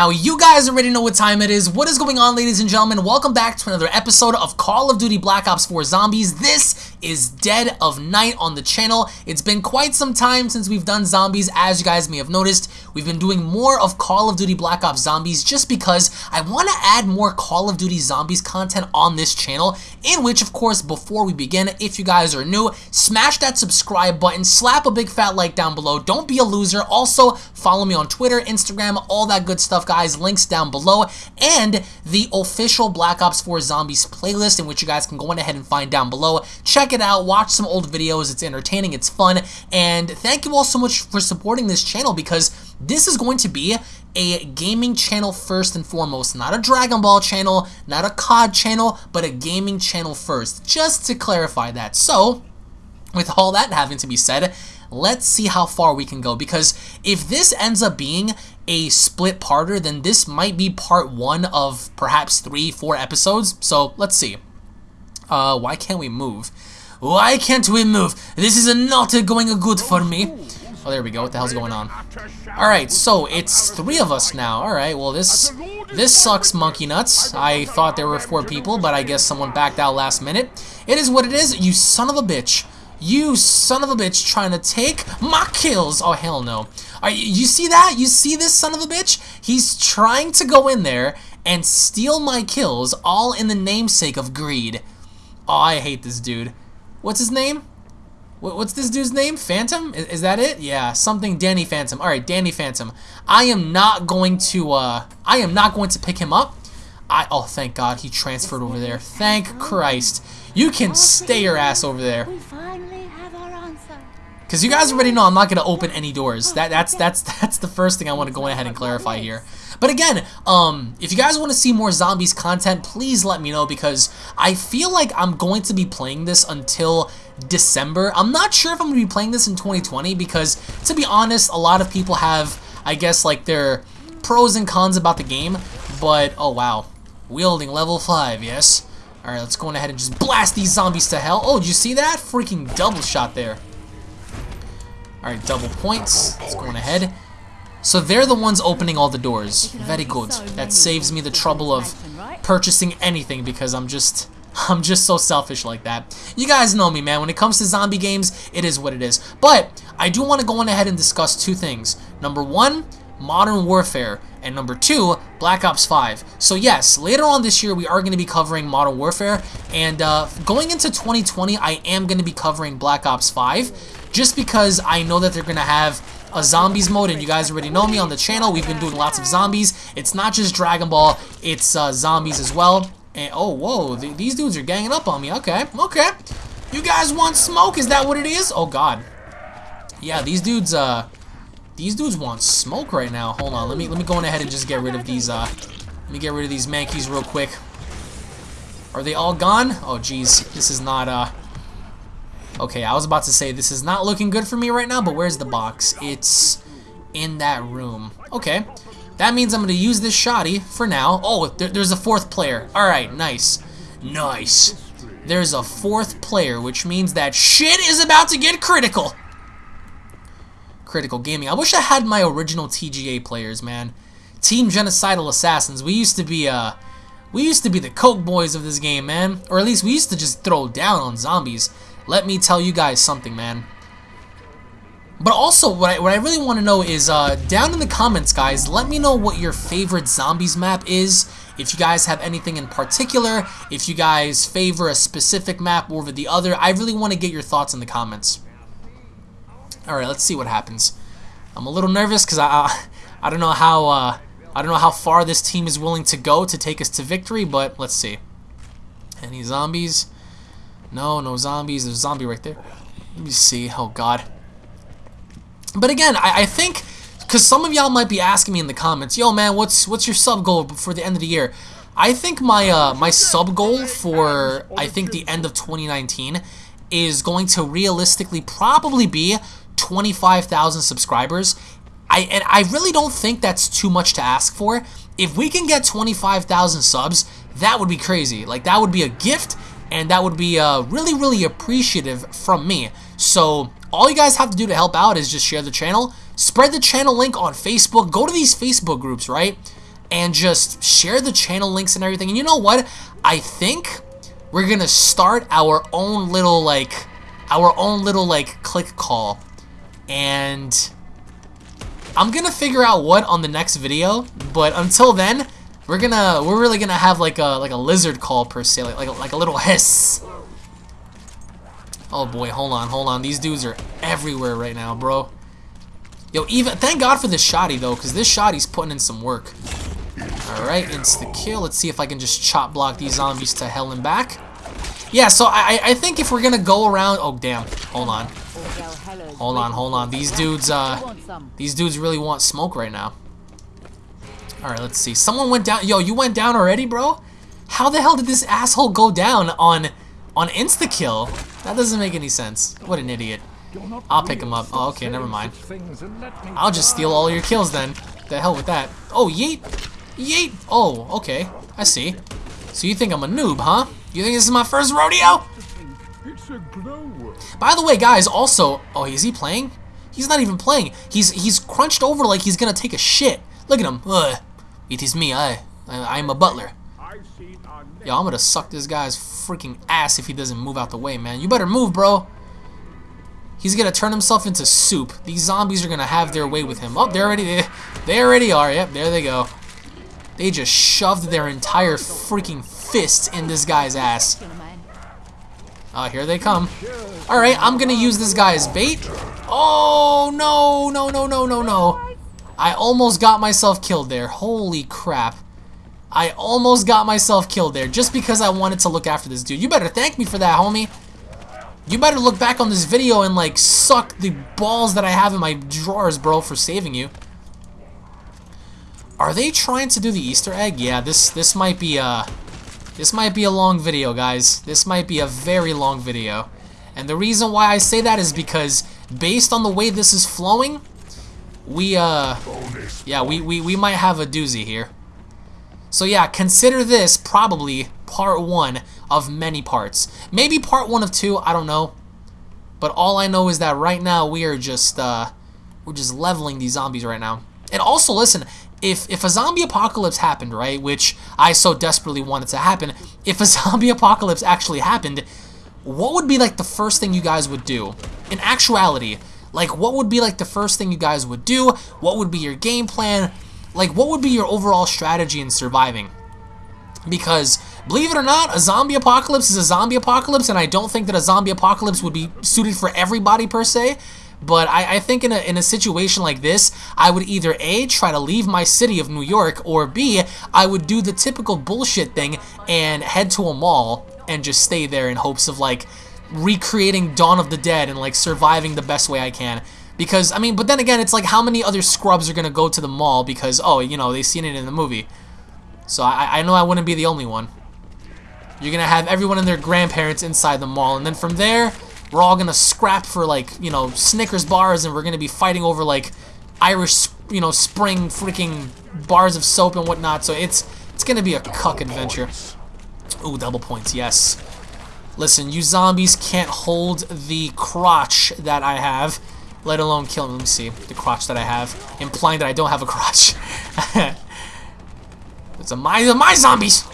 Now, you guys already know what time it is. What is going on, ladies and gentlemen? Welcome back to another episode of Call of Duty Black Ops 4 Zombies. This is Dead of Night on the channel. It's been quite some time since we've done zombies, as you guys may have noticed. We've been doing more of Call of Duty Black Ops Zombies just because I want to add more Call of Duty Zombies content on this channel, in which, of course, before we begin, if you guys are new, smash that subscribe button, slap a big fat like down below. Don't be a loser. Also, follow me on Twitter, Instagram, all that good stuff guys. Links down below. And the official Black Ops 4 Zombies playlist, in which you guys can go ahead and find down below. Check it out. Watch some old videos. It's entertaining. It's fun. And thank you all so much for supporting this channel because this is going to be a gaming channel first and foremost. Not a Dragon Ball channel, not a COD channel, but a gaming channel first. Just to clarify that. So, with all that having to be said, let's see how far we can go because if this ends up being a split parter, then this might be part one of perhaps three, four episodes. So let's see. Uh, why can't we move? Why can't we move? This is not going good for me. Oh, there we go. What the hell's going on? Alright, so it's three of us now. Alright, well this this sucks monkey nuts. I thought there were four people, but I guess someone backed out last minute. It is what it is, you son of a bitch. You son of a bitch trying to take my kills. Oh, hell no. You, you see that? You see this son of a bitch? He's trying to go in there and steal my kills all in the namesake of greed. Oh, I hate this dude. What's his name? What's this dude's name? Phantom? Is, is, that it? Yeah, something Danny Phantom. All right, Danny Phantom. I am not going to, uh, I am not going to pick him up. I, oh, thank God he transferred over there. Thank Christ. You can stay your ass over there. Because you guys already know I'm not going to open any doors. That That's that's that's the first thing I want to go ahead and clarify here. But again, um, if you guys want to see more zombies content, please let me know because I feel like I'm going to be playing this until December. I'm not sure if I'm going to be playing this in 2020 because, to be honest, a lot of people have, I guess, like their pros and cons about the game. But, oh wow, wielding level 5, yes? Alright, let's go ahead and just blast these zombies to hell. Oh, did you see that? Freaking double shot there. Alright, double points. Let's go ahead. So they're the ones opening all the doors. Very good. That saves me the trouble of purchasing anything because I'm just... I'm just so selfish like that. You guys know me, man. When it comes to zombie games, it is what it is. But I do want to go on ahead and discuss two things. Number one, Modern Warfare, and number two, Black Ops 5. So yes, later on this year, we are going to be covering Modern Warfare, and uh, going into 2020, I am going to be covering Black Ops 5 just because I know that they're going to have a zombies mode and you guys already know me on the channel. We've been doing lots of zombies. It's not just Dragon Ball it's uh, zombies as well. And oh whoa th these dudes are ganging up on me. Okay okay. You guys want smoke? Is that what it is? Oh god. Yeah these dudes uh these dudes want smoke right now. Hold on let me let me go on ahead and just get rid of these uh let me get rid of these mankeys real quick. Are they all gone? Oh geez this is not uh Okay, I was about to say this is not looking good for me right now, but where's the box? It's in that room. Okay, that means I'm going to use this shoddy for now. Oh, there, there's a fourth player. All right, nice. Nice. There's a fourth player, which means that shit is about to get critical. Critical Gaming. I wish I had my original TGA players, man. Team Genocidal Assassins. We used to be, uh, we used to be the coke boys of this game, man. Or at least we used to just throw down on zombies. Let me tell you guys something, man. But also, what I, what I really want to know is, uh, down in the comments, guys, let me know what your favorite zombies map is. If you guys have anything in particular, if you guys favor a specific map over the other, I really want to get your thoughts in the comments. Alright, let's see what happens. I'm a little nervous because I, I, I don't know how, uh, I don't know how far this team is willing to go to take us to victory, but let's see. Any zombies? No, no zombies. There's a zombie right there. Let me see. Oh, God. But again, I, I think, because some of y'all might be asking me in the comments, yo, man, what's what's your sub goal for the end of the year? I think my uh, my sub goal for, I think, the end of 2019 is going to realistically probably be 25,000 subscribers. I And I really don't think that's too much to ask for. If we can get 25,000 subs, that would be crazy. Like, that would be a gift and that would be uh, really, really appreciative from me. So all you guys have to do to help out is just share the channel, spread the channel link on Facebook, go to these Facebook groups, right? and just share the channel links and everything. And you know what? I think we're gonna start our own little like our own little like click call and I'm gonna figure out what on the next video but until then we're gonna we're really gonna have like a like a lizard call per se like like a, like a little hiss oh boy hold on hold on these dudes are everywhere right now bro yo even thank god for this shotty though because this shotty's putting in some work Alright, insta kill. Let's see if I can just chop block these zombies to hell and back. Yeah, so I, I think if we're gonna go around... Oh, damn. Hold on. Hold on, hold on. These dudes, uh... These dudes really want smoke right now. Alright, let's see. Someone went down... Yo, you went down already, bro? How the hell did this asshole go down on... On insta-kill? That doesn't make any sense. What an idiot. I'll pick him up. Oh, okay, never mind. I'll just steal all your kills then. The hell with that. Oh, yeet! Yeet! Oh, okay. I see. So you think I'm a noob, huh? You think this is my first rodeo? By the way, guys, also... Oh, is he playing? He's not even playing. He's he's crunched over like he's gonna take a shit. Look at him. Ugh. It is me. I, I I'm a butler. Yo, I'm gonna suck this guy's freaking ass if he doesn't move out the way, man. You better move, bro. He's gonna turn himself into soup. These zombies are gonna have their way with him. Oh, they already they, they already are. Yep, there they go. They just shoved their entire freaking fist in this guy's ass. Oh, here they come. Alright, I'm gonna use this guy as bait. Oh, no, no, no, no, no, no. I almost got myself killed there. Holy crap. I almost got myself killed there just because I wanted to look after this dude. You better thank me for that, homie. You better look back on this video and, like, suck the balls that I have in my drawers, bro, for saving you. Are they trying to do the Easter egg? Yeah, this this might be a this might be a long video, guys. This might be a very long video. And the reason why I say that is because based on the way this is flowing, we uh yeah, we we we might have a doozy here. So yeah, consider this probably part 1 of many parts. Maybe part 1 of 2, I don't know. But all I know is that right now we are just uh we're just leveling these zombies right now. And also, listen, if if a zombie apocalypse happened, right, which I so desperately wanted to happen, if a zombie apocalypse actually happened, what would be like the first thing you guys would do? In actuality, like what would be like the first thing you guys would do? What would be your game plan? Like what would be your overall strategy in surviving? Because believe it or not, a zombie apocalypse is a zombie apocalypse and I don't think that a zombie apocalypse would be suited for everybody per se. But I, I think in a, in a situation like this, I would either A, try to leave my city of New York, or B, I would do the typical bullshit thing and head to a mall and just stay there in hopes of like recreating Dawn of the Dead and like surviving the best way I can. Because, I mean, but then again, it's like how many other scrubs are going to go to the mall because, oh, you know, they've seen it in the movie. So I, I know I wouldn't be the only one. You're going to have everyone and their grandparents inside the mall. And then from there, we're all gonna scrap for like, you know, Snickers bars and we're gonna be fighting over like Irish, you know, spring freaking bars of soap and whatnot. So it's it's gonna be a cuck adventure. Ooh, double points, yes. Listen, you zombies can't hold the crotch that I have, let alone kill me. Let me see, the crotch that I have, implying that I don't have a crotch. it's a my, my zombies!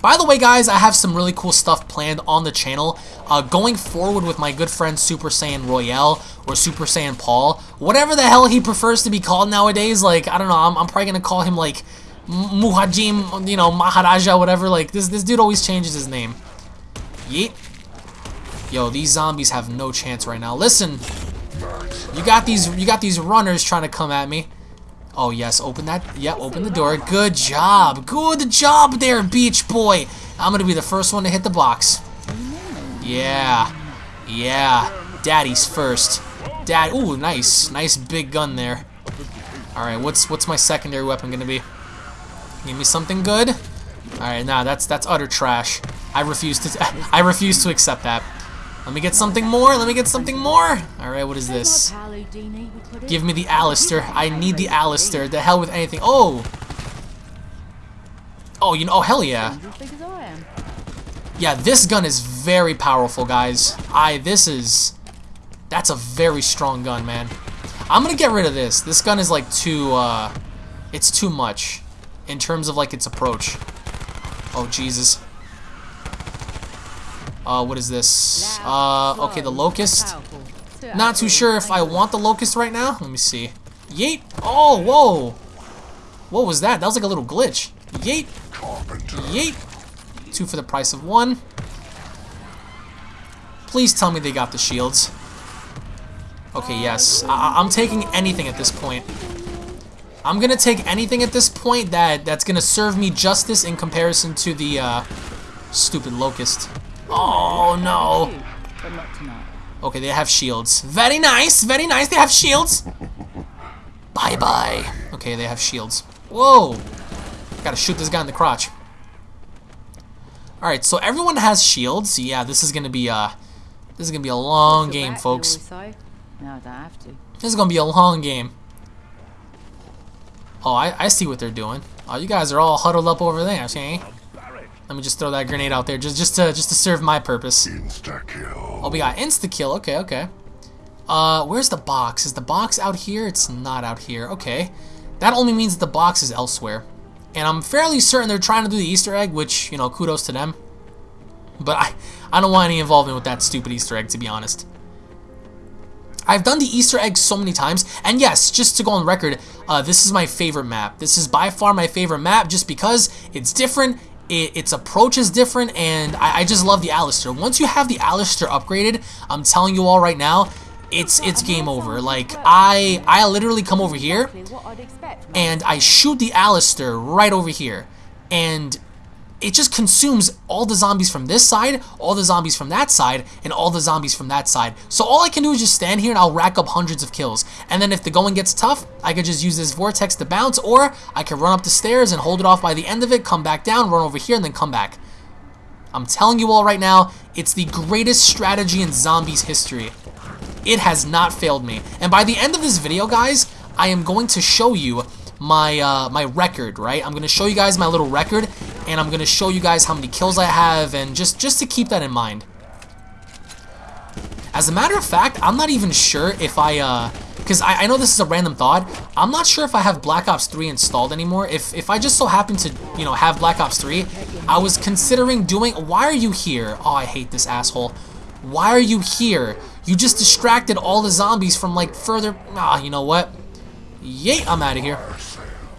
By the way, guys, I have some really cool stuff planned on the channel. Uh, going forward with my good friend Super Saiyan Royale or Super Saiyan Paul, whatever the hell he prefers to be called nowadays, like, I don't know, I'm, I'm probably going to call him, like, Muhajim, you know, Maharaja, whatever, like, this, this dude always changes his name. Yeet. Yo, these zombies have no chance right now. Listen, you got these, you got these runners trying to come at me. Oh, yes, open that. Yep, open the door. Good job. Good job there, Beach Boy. I'm going to be the first one to hit the box. Yeah. Yeah. Daddy's first. Dad. Ooh, nice. Nice big gun there. Alright, what's what's my secondary weapon to be? Give me something good? Alright, nah, that's that's utter trash. I refuse to I refuse to accept that. Let me get something more. Let me get something more. Alright, what is this? Give me the Alistair. I need the Alistair. The hell with anything. Oh! Oh, you know, oh, hell yeah. Yeah, this gun is very powerful, guys. I, this is, that's a very strong gun, man. I'm gonna get rid of this. This gun is like too, uh, It's too much in terms of like its approach. Oh Jesus. Uh, what is this? Uh, okay, the Locus. Not too sure if I want the Locus right now. Let me see. Yeet. Oh, whoa. What was that? That was like a little glitch. Yeet. Yeet. Two for the price of one. Please tell me they got the shields. Okay, yes. I I'm taking anything at this point. I'm gonna take anything at this point that that's gonna serve me justice in comparison to the uh, stupid Locus. Oh no. Okay, they have shields. Very nice, very nice. They have shields. Bye bye. Okay, they have shields. Whoa. Gotta shoot this guy in the crotch. Alright, so everyone has shields. Yeah, this is gonna be uh this is gonna be a long game, folks. No, I don't have to. This is gonna be a long game. Oh, I, I see what they're doing. Oh, you guys are all huddled up over there, see? Let me just throw that grenade out there, just just to just to serve my purpose. Insta kill. Oh, we got insta kill. Okay, okay. Uh, where's the box? Is the box out here? It's not out here. Okay, that only means the box is elsewhere, and I'm fairly certain they're trying to do the Easter egg, which you know, kudos to them. But I I don't want any involvement with that stupid Easter egg, to be honest. I've done the Easter egg so many times, and yes, just to go on record, uh, this is my favorite map. This is by far my favorite map, just because it's different, it, its approach is different, and I, I just love the Alistair. Once you have the Alistair upgraded, I'm telling you all right now, it's it's game over. Like I I literally come over here and I shoot the Alistair right over here, and it just consumes all the zombies from this side, all the zombies from that side, and all the zombies from that side. So all I can do is just stand here and I'll rack up hundreds of kills. And then if the going gets tough, I could just use this vortex to bounce, or I could run up the stairs and hold it off by the end of it, come back down, run over here, and then come back. I'm telling you all right now, it's the greatest strategy in zombies history. It has not failed me. And by the end of this video, guys, I am going to show you my uh, my record, right? I'm going to show you guys my little record, and I'm going to show you guys how many kills I have, and just, just to keep that in mind. As a matter of fact, I'm not even sure if I, uh, because I, I know this is a random thought, I'm not sure if I have Black Ops 3 installed anymore. If, if I just so happen to, you know, have Black Ops 3, I was considering doing, why are you here? Oh, I hate this asshole. Why are you here? You just distracted all the zombies from, like, further, ah, you know what? Yay, I'm out of here.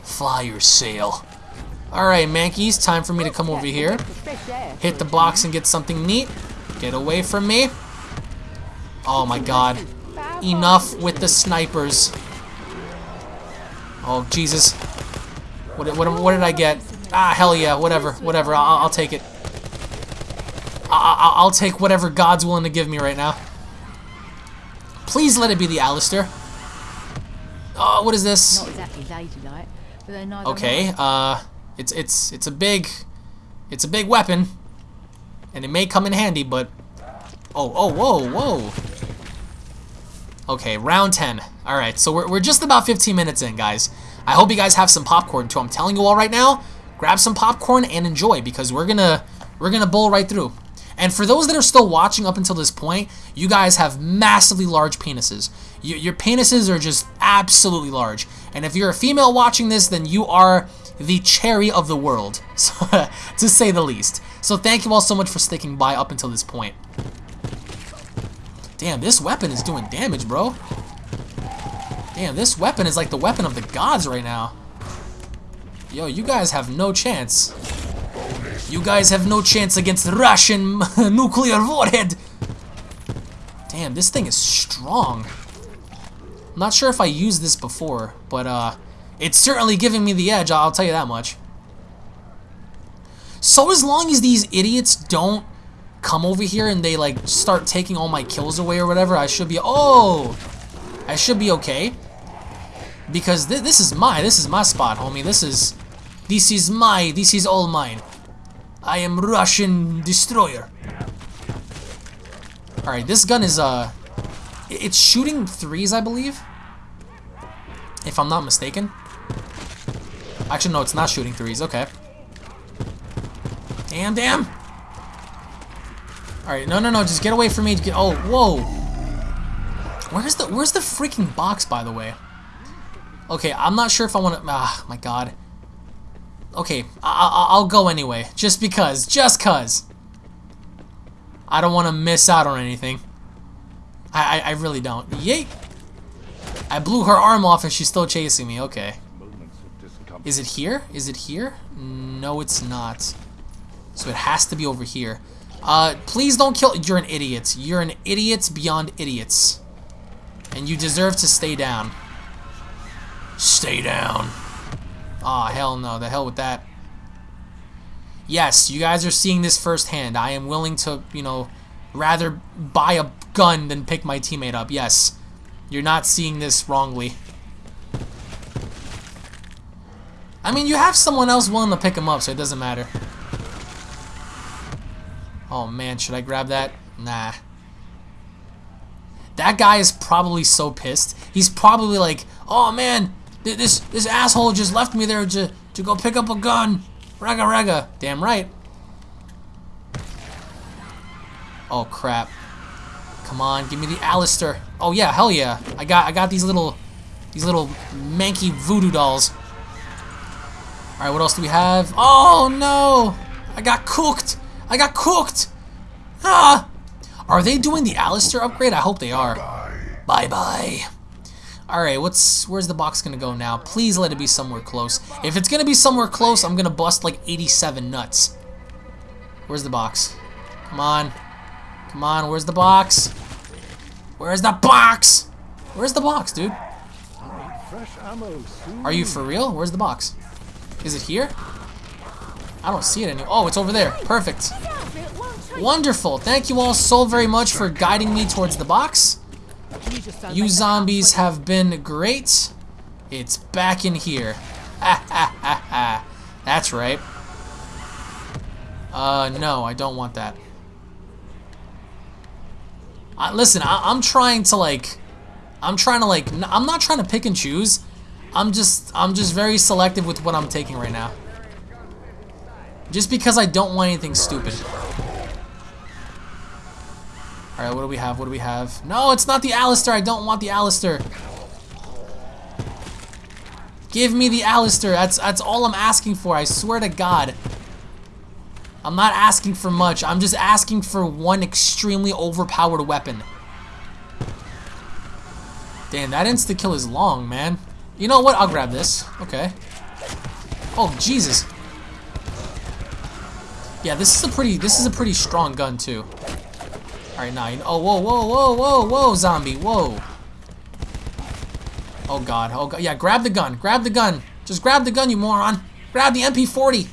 Fire sale. Alright, Mankeys, time for me to come over here. Hit the box and get something neat. Get away from me. Oh my god. Enough with the snipers. Oh, Jesus. What, what, what did I get? Ah, hell yeah, whatever, whatever, I'll, I'll take it. I, I'll take whatever God's willing to give me right now. Please let it be the Alistair. Oh, what is this? Not exactly ladylike, but they're neither Okay, uh, it's it's it's a big, it's a big weapon, and it may come in handy, but oh oh whoa whoa. Okay, round 10. All right, so we're we're just about 15 minutes in, guys. I hope you guys have some popcorn too. I'm telling you all right now, grab some popcorn and enjoy because we're gonna we're gonna bowl right through. And for those that are still watching up until this point, you guys have massively large penises. You, your penises are just absolutely large. And if you're a female watching this, then you are the cherry of the world, to say the least. So thank you all so much for sticking by up until this point. Damn, this weapon is doing damage, bro. Damn, this weapon is like the weapon of the gods right now. Yo, you guys have no chance. You guys have no chance against Russian nuclear warhead. Damn, this thing is strong. I'm not sure if I used this before, but uh, it's certainly giving me the edge, I'll tell you that much. So as long as these idiots don't come over here and they like start taking all my kills away or whatever, I should be, oh, I should be okay. Because th this is my, this is my spot, homie. This is, this is my, this is all mine. I am Russian destroyer. Alright, this gun is, uh, it's shooting threes, I believe. If I'm not mistaken. Actually, no, it's not shooting threes. Okay. Damn, damn. Alright, no, no, no, just get away from me. Get, oh, whoa. Where's the, where's the freaking box, by the way? Okay, I'm not sure if I want to... Ah, my God. Okay, I I I'll go anyway. Just because. Just cuz. I don't want to miss out on anything. I, I, I really don't. Yay! I blew her arm off and she's still chasing me. Okay. Is it here? Is it here? No, it's not. So it has to be over here. Uh, please don't kill- You're an idiot. You're an idiot beyond idiots. And you deserve to stay down. Stay down. Aw, oh, hell no. The hell with that. Yes, you guys are seeing this firsthand. I am willing to, you know, rather buy a gun than pick my teammate up. Yes. You're not seeing this wrongly. I mean, you have someone else willing to pick him up, so it doesn't matter. Oh man, should I grab that? Nah. That guy is probably so pissed. He's probably like, oh man, this this asshole just left me there to, to go pick up a gun. Raga raga. Damn right. Oh crap. Come on, give me the Alistair. Oh yeah, hell yeah. I got I got these little these little manky voodoo dolls. Alright, what else do we have? Oh no! I got cooked! I got cooked! Ah! Are they doing the Alistair upgrade? I hope they are. Bye-bye. Alright, what's where's the box gonna go now? Please let it be somewhere close. If it's gonna be somewhere close, I'm gonna bust like 87 nuts. Where's the box? Come on. Come on, where's the box? Where's the box? Where's the box, dude? Are you for real? Where's the box? Is it here? I don't see it anymore. Oh, it's over there. Perfect. Wonderful. Thank you all so very much for guiding me towards the box. You zombies have been great. It's back in here. Ha ha ha ha. That's right. Uh, no, I don't want that. Uh, listen, I am trying to like, I'm trying to like, I'm not trying to pick and choose. I'm just, I'm just very selective with what I'm taking right now. Just because I don't want anything stupid. Alright, what do we have? What do we have? No, it's not the Alistair. I don't want the Alistair. Give me the Alistair. That's, that's all I'm asking for. I swear to God. I'm not asking for much. I'm just asking for one extremely overpowered weapon. Damn, that insta-kill is long, man. You know what? I'll grab this. Okay. Oh, Jesus. Yeah, this is a pretty this is a pretty strong gun too. Alright now oh whoa whoa whoa whoa whoa zombie. Whoa. Oh god. Oh god. Yeah grab the gun. Grab the gun. Just grab the gun you moron. Grab the MP40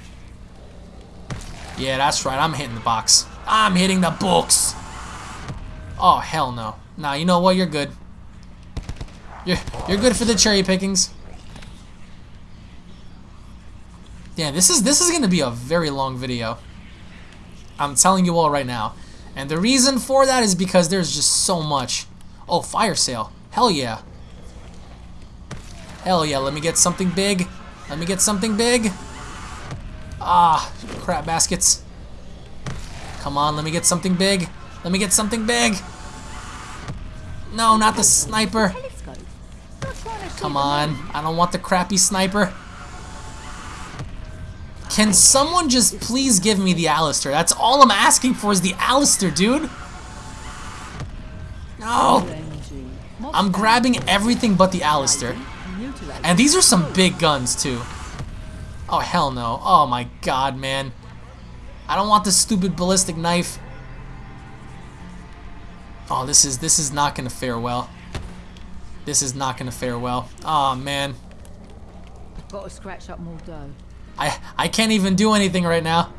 Yeah that's right. I'm hitting the box. I'm hitting the books. Oh hell no. Nah you know what? You're good You're you're good for the cherry pickings Yeah this is this is gonna be a very long video I'm telling you all right now. And the reason for that is because there's just so much. Oh, fire sale. Hell yeah. Hell yeah, let me get something big. Let me get something big. Ah, crap baskets. Come on, let me get something big. Let me get something big. No, not the sniper. Come on, I don't want the crappy sniper. Can someone just please give me the Alistair? That's all I'm asking for is the Alistair, dude. No. I'm grabbing everything but the Alistair. And these are some big guns, too. Oh, hell no. Oh, my God, man. I don't want this stupid ballistic knife. Oh, this is this is not gonna fare well. This is not gonna fare well. Oh man. Got to scratch up more dough. I I can't even do anything right now.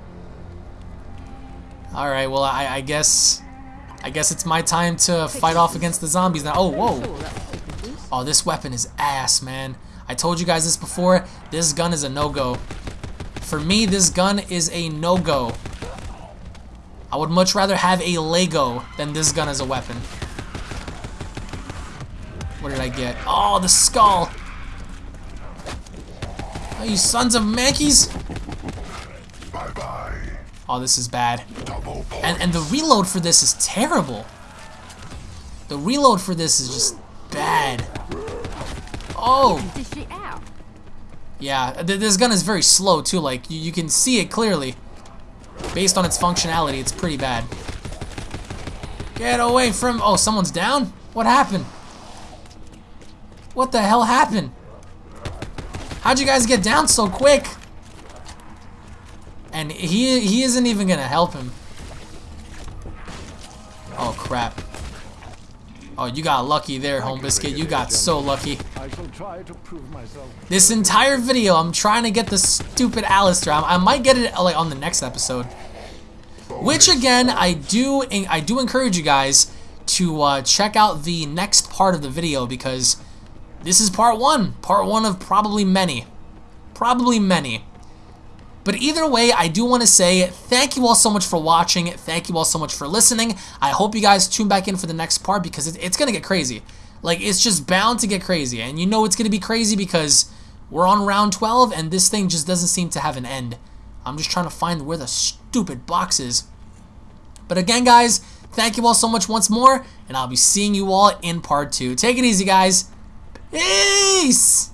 All right, well I I guess I guess it's my time to fight off against the zombies now. Oh whoa! Oh, this weapon is ass, man. I told you guys this before. This gun is a no-go. For me, this gun is a no-go. I would much rather have a Lego than this gun as a weapon. What did I get? Oh, the skull! Oh, you sons of mankeys! Bye bye. Oh, this is bad. And and the reload for this is terrible. The reload for this is just bad. Oh! Yeah, th this gun is very slow too. Like you, you can see it clearly. Based on its functionality, it's pretty bad. Get away from... Oh, someone's down? What happened? What the hell happened? How'd you guys get down so quick? And he he isn't even gonna help him. Oh crap. Oh, you got lucky there, Home Biscuit. You got so lucky. I shall try to prove myself. This entire video, I'm trying to get the stupid Alistair. I, I might get it like on the next episode. Which again, I do I do encourage you guys to uh, check out the next part of the video because this is part one. Part one of probably many. Probably many. But either way, I do want to say thank you all so much for watching. Thank you all so much for listening. I hope you guys tune back in for the next part because it, it's going to get crazy. Like, it's just bound to get crazy. And you know it's going to be crazy because we're on round 12 and this thing just doesn't seem to have an end. I'm just trying to find where the stupid box is. But again, guys, thank you all so much once more, and I'll be seeing you all in part two. Take it easy, guys. Peace!